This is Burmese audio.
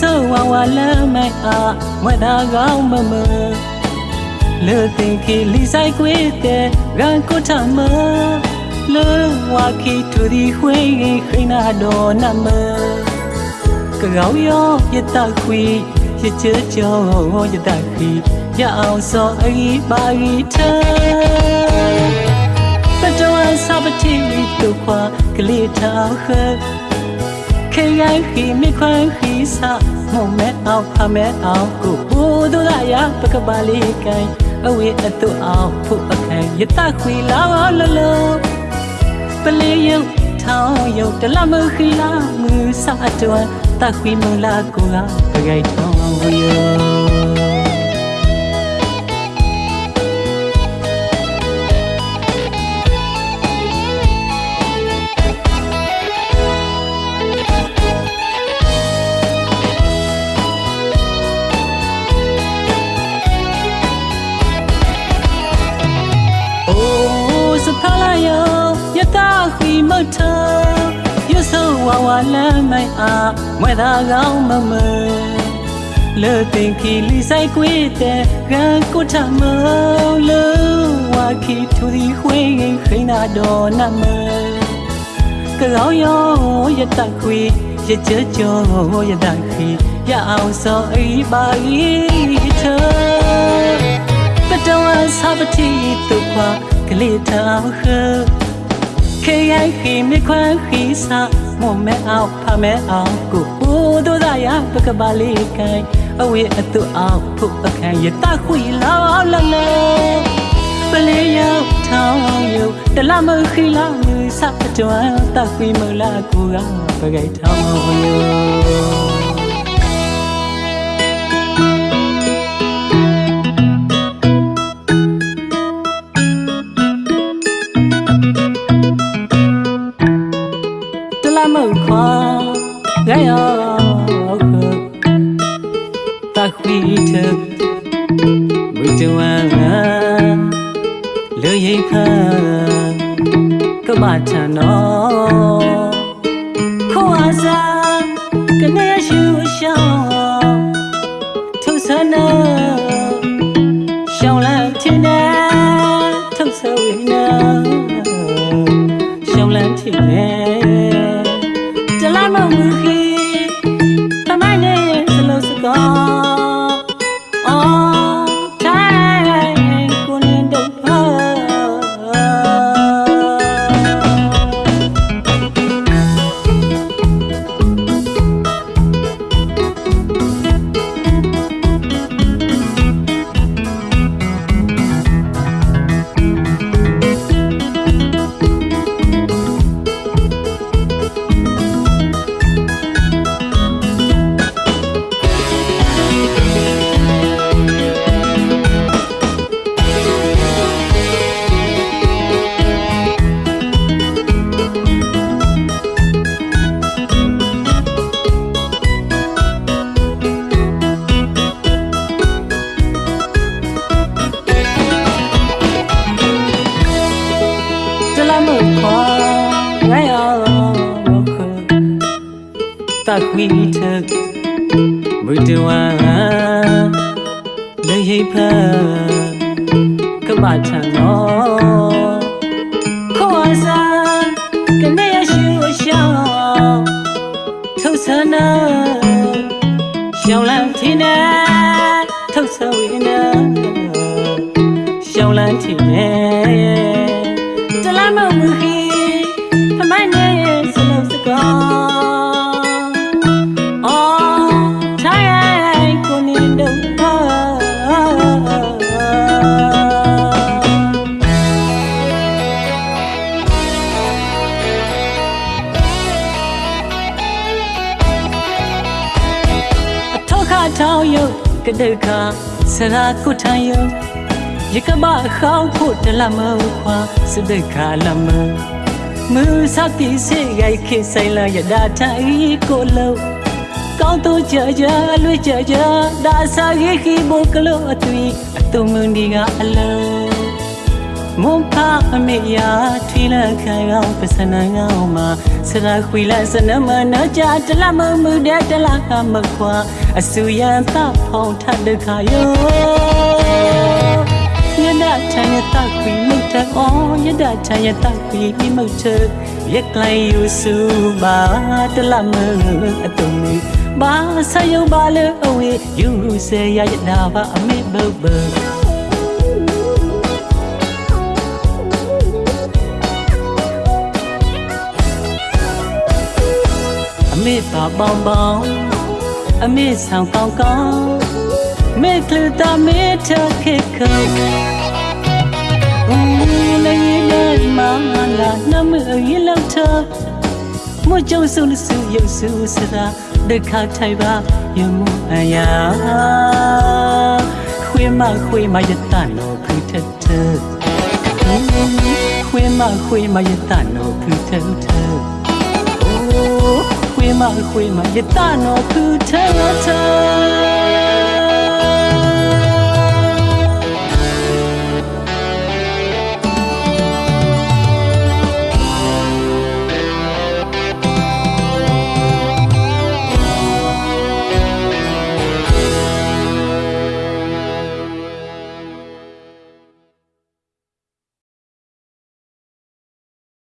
မထရွဆိုဝါဝါလမ်းမိုင်အားမနာကောင်းမမလေတင်ကီလီဆိုင်ကွေတဲ့ရန်ကိုထမလေဝါကီတူဒီခွေခိနာတော်နမကောင်းရောရတခွေရချေကြောရတခွေရအောင်စောအေးပါရီထပတဝဆပ်တီတူခွာကလေးထောက်ခ ခေရန်ခီမိခွန်ခီစာမုံမဲအောင်ဖမဲအောင်ကိုဘူဒူလာရပကပါလေးကိုင်အဝေးအတူအောင်ဖို့အခန့်ရတခွေလာလလောပလေးယုတ်ထောင်းယုတ်တလမခီလာမူစာအတွန်းတခွေမလာကိုကပဂိုက်ထောင်းယော ထယဆုဝါဝါလမ်းမိုင်အားမွဲသာကောင်းမမလေတင်ခီလီဆိုင်ကွေတဲ့ရန်ကိုထမလေဝါခီထူဒီခွေခိနာတော်နမကောင်းယောယတခွေရကြကြောယတခွေရအောင်စောအိပါကြီးထပတဝဆပ်တီတုခွာကလေးထောက်ခ ခေယခိမခွန်ခိစာမမဲအောင်ဖမဲအောင်ကိုဟိုးတို့သာရပကပါလေးကိုင်အဝေးအတူအောင်ဖုတ်အခန့်ရတခွေလာလလဲပလေးရောက်ထောင်းယုတလမခိလာမူစပ်ကြွမ်း ဝိတဝံလူရိဖန်ကမထံတော်ခေါ်အစားကနေရှူရှောင်းထုဆနာရှောင်းလန်းတင်နေထုဆဝိနာရှောင်းလန်းဖြစ်နေတလမမူခီတမိုင်းနေစလို့စကော ခွေထမူတဝံလေဟိဖန်ကမထံတော်ခေါ်အစားကနေရှူရှောင်းထုဆနာရှောင်းလန်းထင်းနေထုဆဝိနာရှောင်းလန်းထင်းနေတလမမူခီ တ်ကတဲ့ခါစရာကုထံယုတ်ရကမခေါင်းဖို့တလမခွာစတဲ့ခါလမမူစတိစေရိုက်ခေဆိုင်လာရဒါထိုင်ကိုလုံးကောင်းတော့ကြကြလွေကြကြဒါစာရိခိဘုကလို့အသွီအတုံမွန်ဒီကအလုံး မွန်ဖာအမေယာထွေးလက်ခံအောင်ပစနငောင်းမှာစရာခွေလက်စနမနာကြတလမမှုတဲ့တလာမခွာအဆူရန်သဖောင်းထတဲ့ခါယောယဒချန်ယတခွေမုတ်တအောယဒချန်ယတခွေမုတ်တရက်ကလိုက်ယူစုပါတလမအတုံးဘာဆယုံပါလေအဝေးယူစေရရနာပါအမေဘဘ မေပါပေါင်းပေါင်းအမေဆောင်ကောင်းကောင်းမေကလတာမေထခေခေဦးလေးလေးမမလာနမရေလောက်ထမကြုံစုစုရုပ်စုစရာဒခထိုင်ပါယမအယာခွေမခွေမယတနောဖူထထခွေမခွေမယတနောဖူထထ ခွေးမခွေးမရတနော်သူထဲထဲ